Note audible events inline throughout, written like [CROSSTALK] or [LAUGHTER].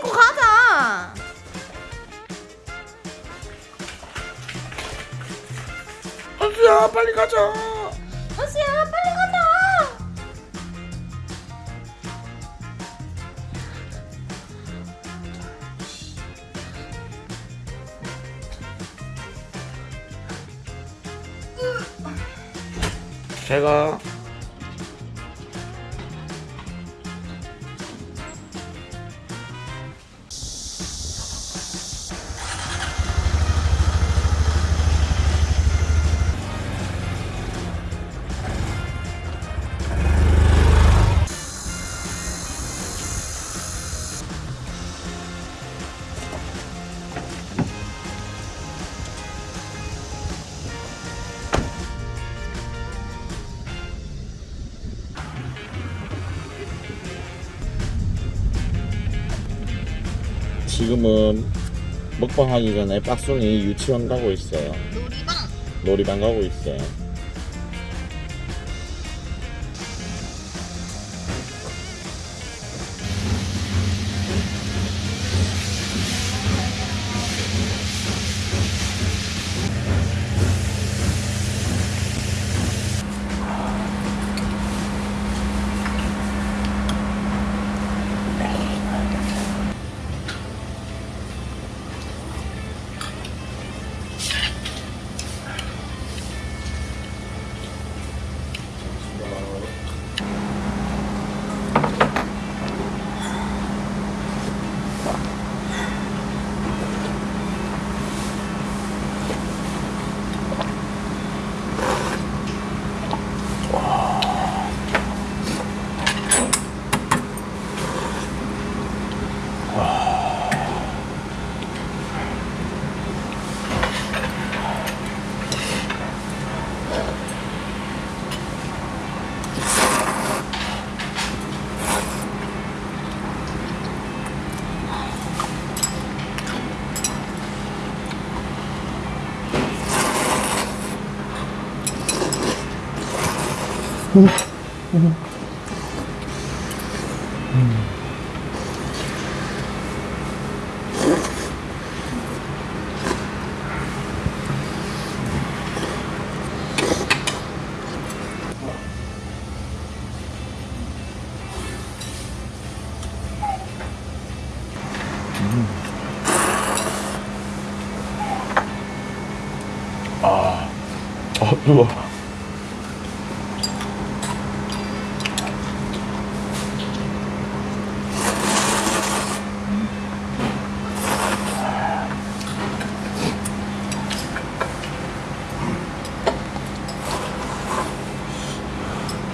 뚫고 가자. 한수야 빨리 가자. 한수야 빨리 가자. 제가 지금은 먹방 하기 전에 빡순이 유치원 가고 있어요. 놀이방? 놀이방 가고 있어요 아 뜨거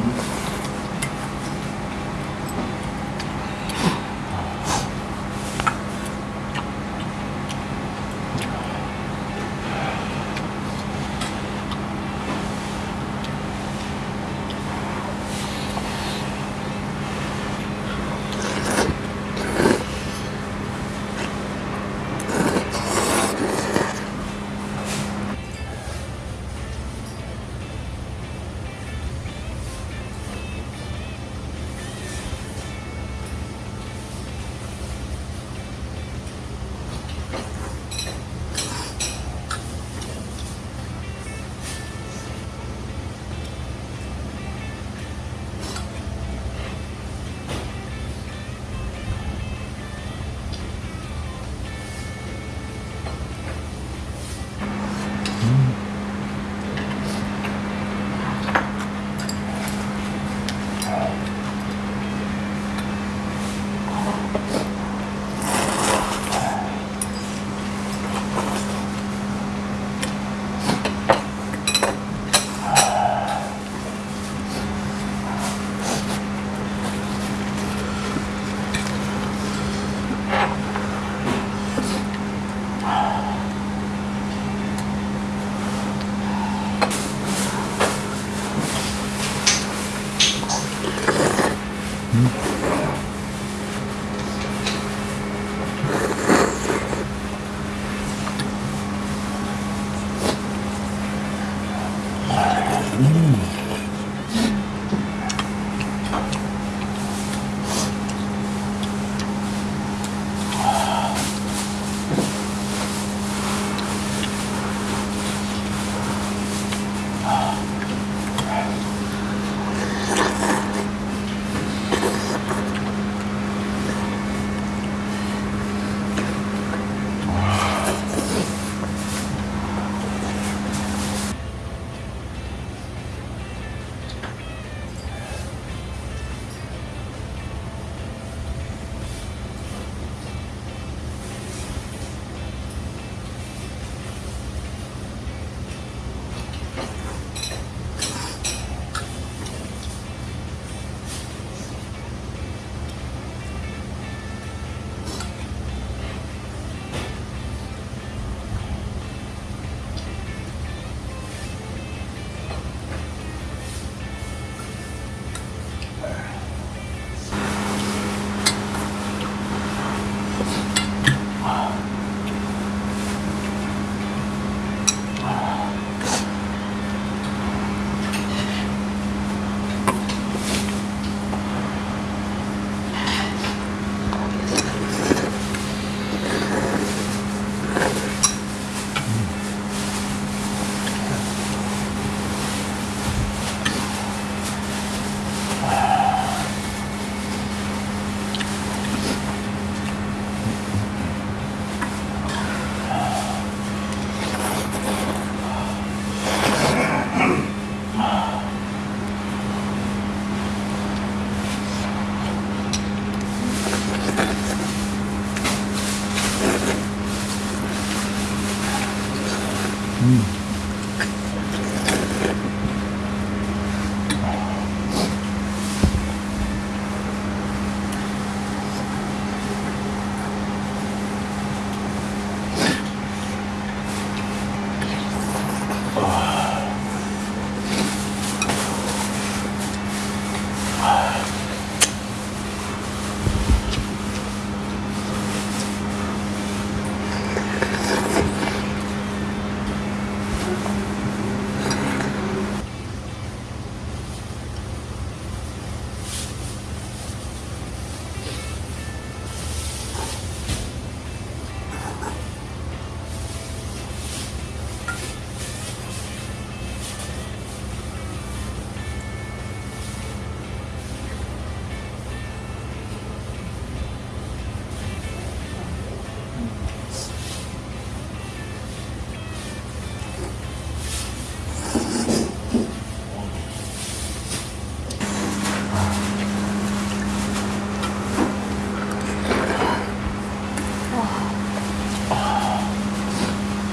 Mm-hmm.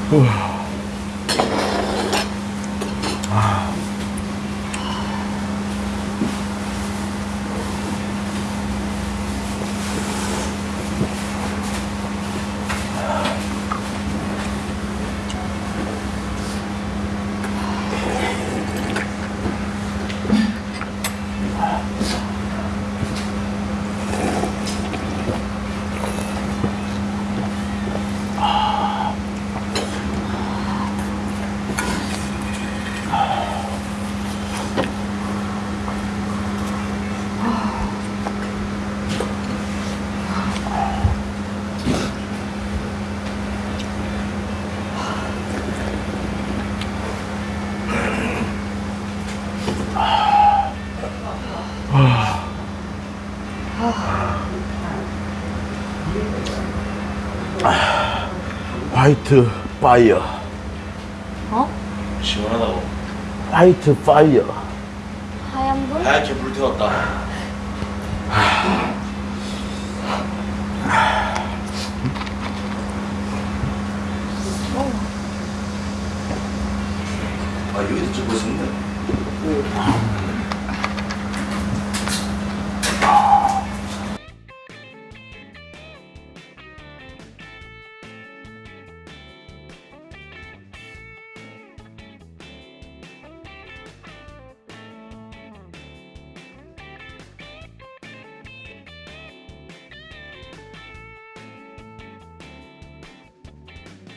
[SIGHS] Whew. 화이트 파이어. 어? 시원하다고 화이트 파이어. 하얀 불? 하얗게 불태웠다 아 여기도 찍고 있었는데